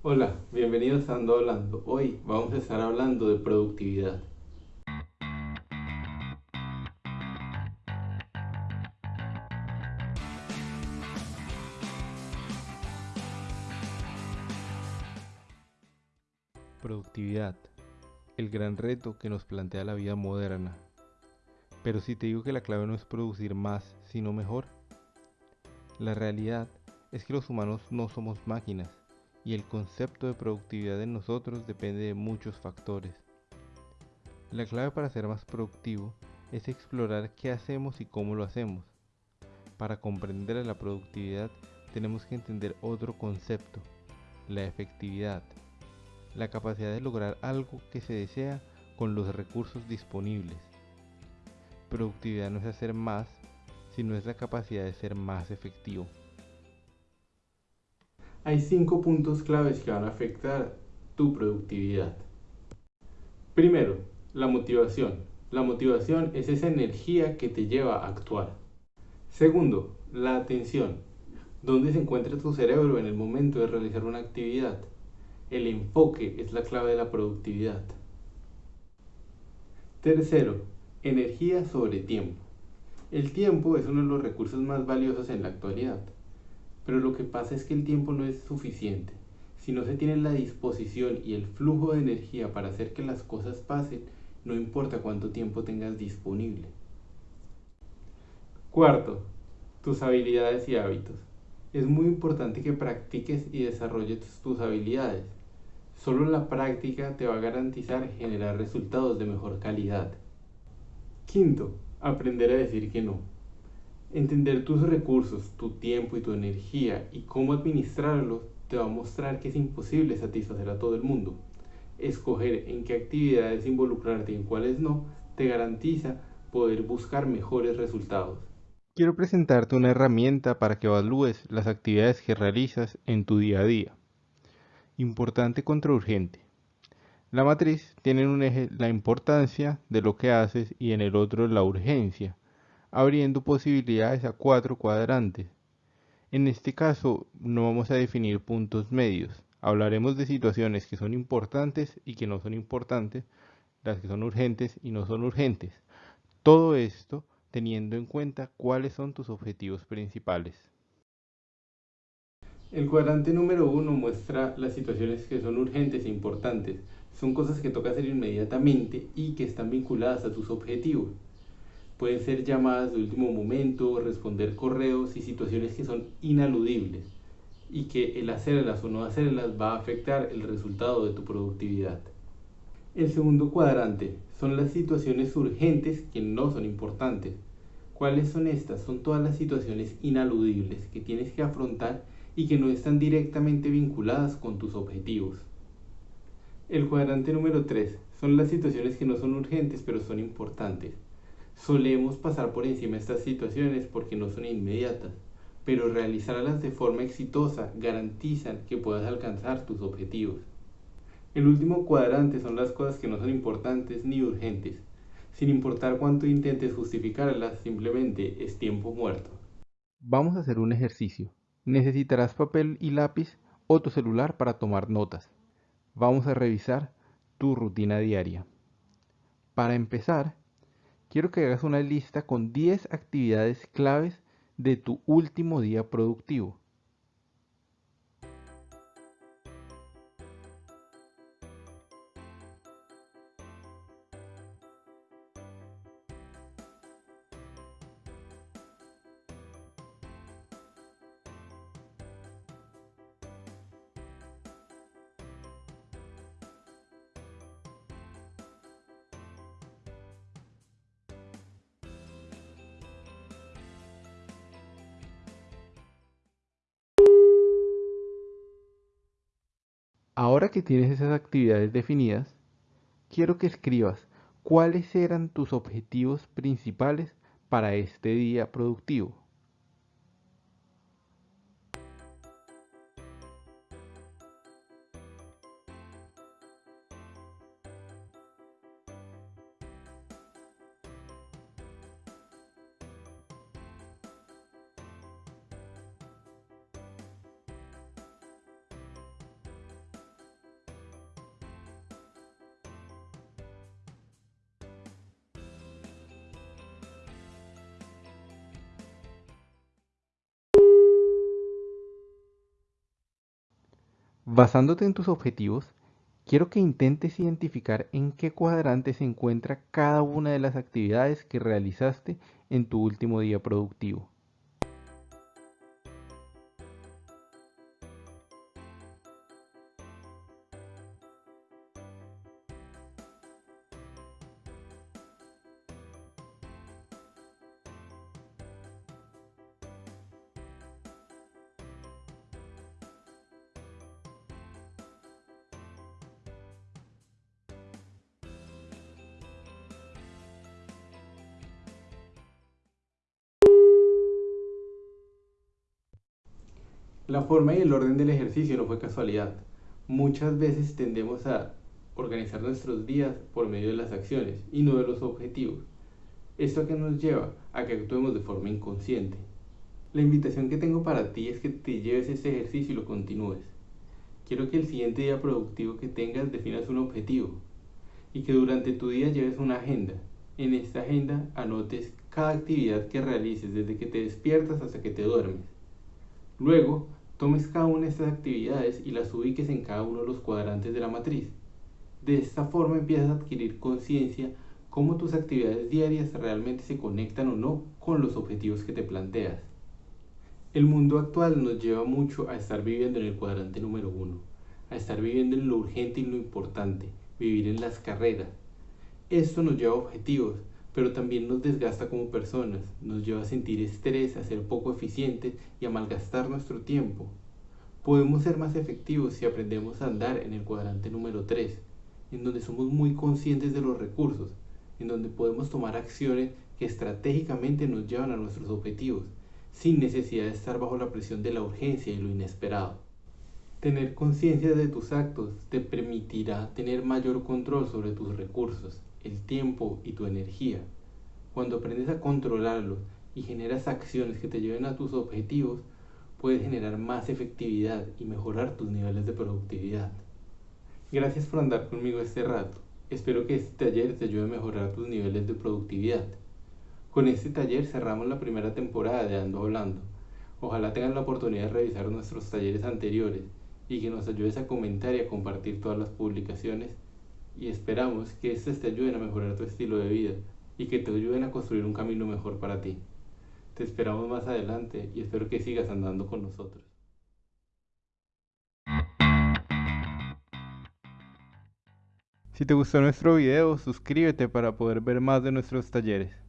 Hola, bienvenidos a Ando Hablando. Hoy vamos a estar hablando de productividad. Productividad, el gran reto que nos plantea la vida moderna. Pero si te digo que la clave no es producir más, sino mejor, la realidad es que los humanos no somos máquinas y el concepto de productividad en nosotros depende de muchos factores. La clave para ser más productivo es explorar qué hacemos y cómo lo hacemos. Para comprender la productividad tenemos que entender otro concepto, la efectividad, la capacidad de lograr algo que se desea con los recursos disponibles. Productividad no es hacer más, sino es la capacidad de ser más efectivo hay cinco puntos claves que van a afectar tu productividad. Primero, la motivación. La motivación es esa energía que te lleva a actuar. Segundo, la atención. ¿Dónde se encuentra tu cerebro en el momento de realizar una actividad? El enfoque es la clave de la productividad. Tercero, energía sobre tiempo. El tiempo es uno de los recursos más valiosos en la actualidad. Pero lo que pasa es que el tiempo no es suficiente. Si no se tiene la disposición y el flujo de energía para hacer que las cosas pasen, no importa cuánto tiempo tengas disponible. Cuarto, tus habilidades y hábitos. Es muy importante que practiques y desarrolles tus habilidades. Solo la práctica te va a garantizar generar resultados de mejor calidad. Quinto, aprender a decir que no. Entender tus recursos, tu tiempo y tu energía y cómo administrarlos te va a mostrar que es imposible satisfacer a todo el mundo. Escoger en qué actividades involucrarte y en cuáles no te garantiza poder buscar mejores resultados. Quiero presentarte una herramienta para que evalúes las actividades que realizas en tu día a día. Importante contra urgente. La matriz tiene en un eje la importancia de lo que haces y en el otro la urgencia abriendo posibilidades a cuatro cuadrantes. En este caso no vamos a definir puntos medios, hablaremos de situaciones que son importantes y que no son importantes, las que son urgentes y no son urgentes. Todo esto teniendo en cuenta cuáles son tus objetivos principales. El cuadrante número uno muestra las situaciones que son urgentes e importantes. Son cosas que toca hacer inmediatamente y que están vinculadas a tus objetivos. Pueden ser llamadas de último momento, responder correos y situaciones que son inaludibles y que el hacerlas o no hacerlas va a afectar el resultado de tu productividad. El segundo cuadrante son las situaciones urgentes que no son importantes. ¿Cuáles son estas? Son todas las situaciones inaludibles que tienes que afrontar y que no están directamente vinculadas con tus objetivos. El cuadrante número 3 son las situaciones que no son urgentes pero son importantes. Solemos pasar por encima estas situaciones porque no son inmediatas, pero realizarlas de forma exitosa garantizan que puedas alcanzar tus objetivos. El último cuadrante son las cosas que no son importantes ni urgentes. Sin importar cuánto intentes justificarlas, simplemente es tiempo muerto. Vamos a hacer un ejercicio. Necesitarás papel y lápiz o tu celular para tomar notas. Vamos a revisar tu rutina diaria. Para empezar, quiero que hagas una lista con 10 actividades claves de tu último día productivo. Ahora que tienes esas actividades definidas, quiero que escribas cuáles eran tus objetivos principales para este día productivo. Basándote en tus objetivos, quiero que intentes identificar en qué cuadrante se encuentra cada una de las actividades que realizaste en tu último día productivo. La forma y el orden del ejercicio no fue casualidad. Muchas veces tendemos a organizar nuestros días por medio de las acciones y no de los objetivos. ¿Esto que nos lleva? A que actuemos de forma inconsciente. La invitación que tengo para ti es que te lleves este ejercicio y lo continúes. Quiero que el siguiente día productivo que tengas definas un objetivo y que durante tu día lleves una agenda. En esta agenda anotes cada actividad que realices desde que te despiertas hasta que te duermes. Luego, Tomes cada una de estas actividades y las ubiques en cada uno de los cuadrantes de la matriz. De esta forma empiezas a adquirir conciencia cómo tus actividades diarias realmente se conectan o no con los objetivos que te planteas. El mundo actual nos lleva mucho a estar viviendo en el cuadrante número uno, a estar viviendo en lo urgente y lo importante, vivir en las carreras. Esto nos lleva a objetivos, pero también nos desgasta como personas, nos lleva a sentir estrés, a ser poco eficientes y a malgastar nuestro tiempo. Podemos ser más efectivos si aprendemos a andar en el cuadrante número 3, en donde somos muy conscientes de los recursos, en donde podemos tomar acciones que estratégicamente nos llevan a nuestros objetivos, sin necesidad de estar bajo la presión de la urgencia y lo inesperado. Tener conciencia de tus actos te permitirá tener mayor control sobre tus recursos el tiempo y tu energía. Cuando aprendes a controlarlos y generas acciones que te lleven a tus objetivos, puedes generar más efectividad y mejorar tus niveles de productividad. Gracias por andar conmigo este rato. Espero que este taller te ayude a mejorar tus niveles de productividad. Con este taller cerramos la primera temporada de Ando Hablando. Ojalá tengas la oportunidad de revisar nuestros talleres anteriores y que nos ayudes a comentar y a compartir todas las publicaciones y esperamos que estos te ayuden a mejorar tu estilo de vida y que te ayuden a construir un camino mejor para ti. Te esperamos más adelante y espero que sigas andando con nosotros. Si te gustó nuestro video, suscríbete para poder ver más de nuestros talleres.